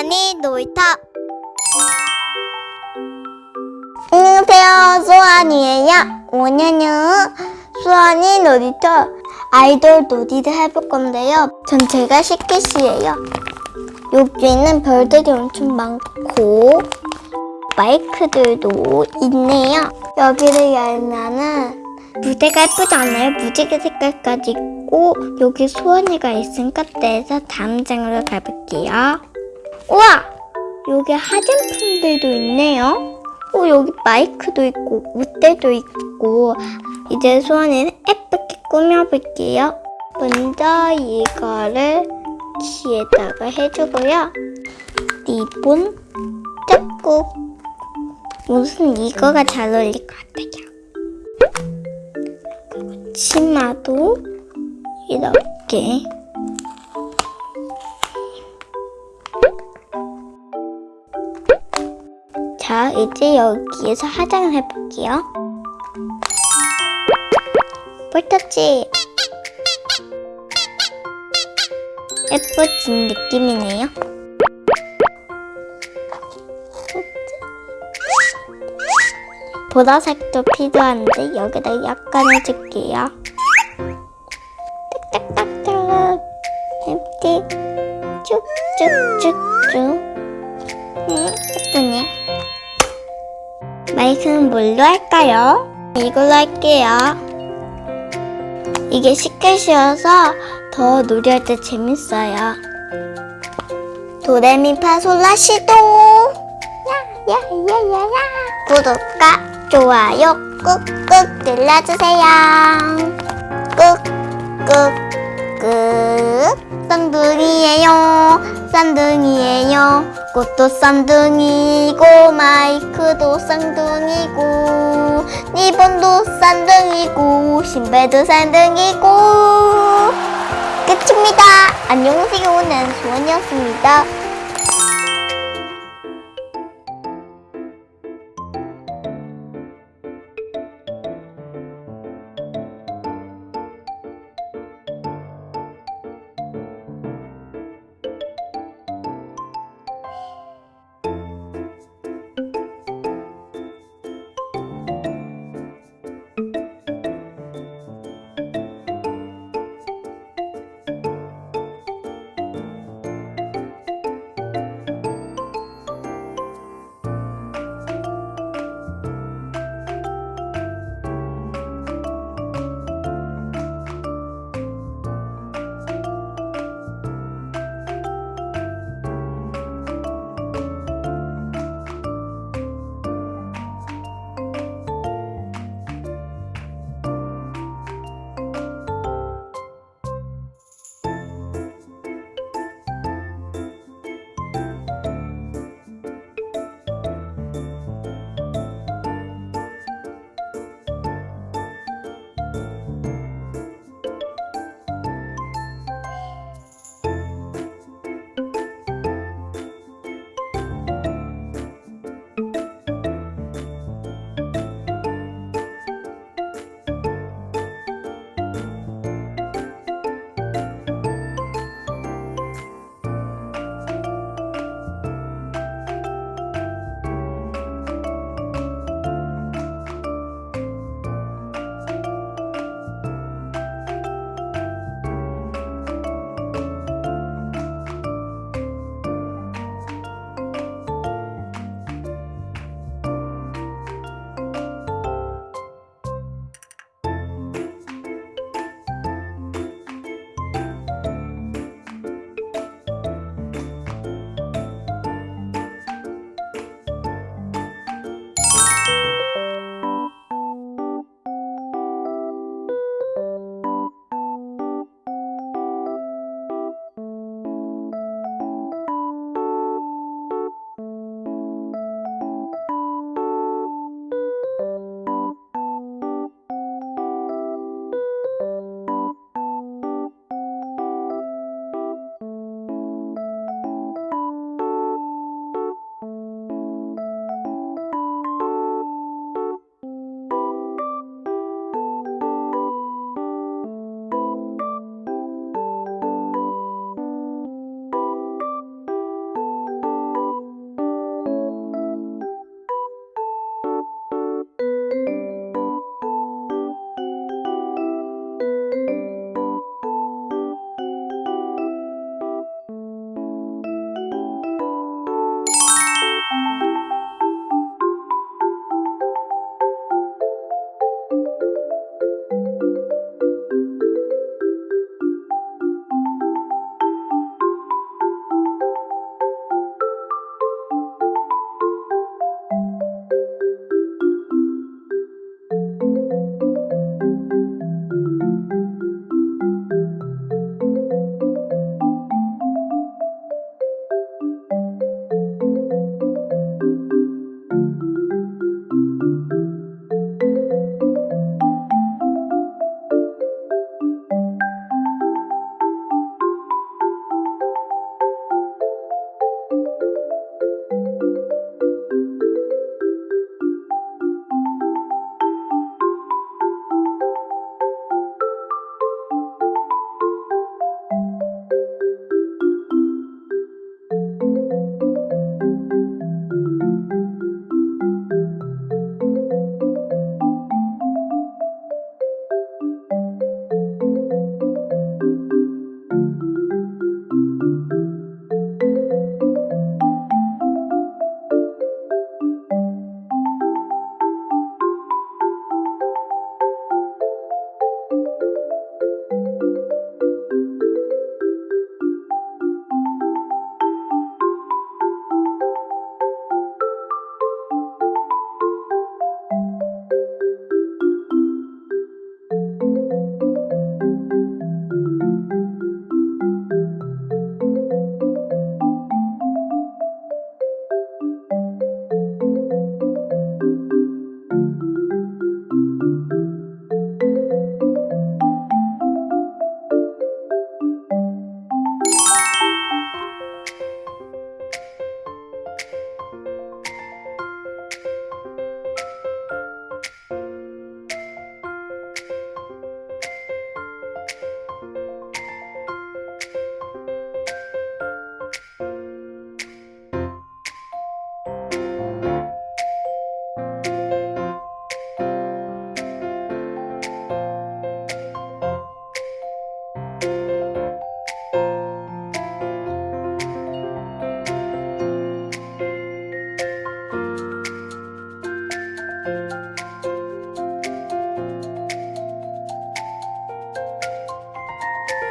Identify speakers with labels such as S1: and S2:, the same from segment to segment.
S1: 수원이 놀이터
S2: 안녕하세요. 수환이에요. 오늘은 수환이 놀이터 아이돌 놀이를 해볼 건데요. 전 제가 시키시예요. 여기는 별들이 엄청 많고 마이크들도 있네요. 여기를 열면은 무대가 예쁘지 않아요? 무지개 색깔까지 있고 여기 수원이가 있으니까 떼서 다음 장으로 가볼게요. 우와! 여기 화장품들도 있네요. 오, 여기 마이크도 있고, 무대도 있고, 이제 수원이는 예쁘게 꾸며볼게요. 먼저 이거를 귀에다가 해주고요. 리본, 짝꿍. 무슨 이거가 잘 어울릴 것 같아요. 치마도 이렇게. 자, 이제 여기에서 화장을 해볼게요. 볼터치! 예뻐진 느낌이네요. 보라색도 필요한데 여기다 약간 해줄게요. 딱딱딱딱 이렇게 쭉쭉쭉쭉 음, 예쁘네. 마이크는 뭘로 할까요? 이걸로 할게요. 이게 쉽게 쉬어서 더 놀이할 때 재밌어요. 도레미파솔라 시도 야야야야야 구독과 좋아요 꾹꾹 눌러주세요. 꾹꾹꾹 쌍둥이에요 쌍둥이에요. 꽃도 쌍둥이고 마이크도 쌍둥이고 리본도 쌍둥이고 신발도 쌍둥이고. 끝입니다. 안녕하세요. 난 수원이었습니다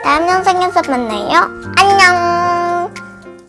S2: 다음 영상에서 만나요.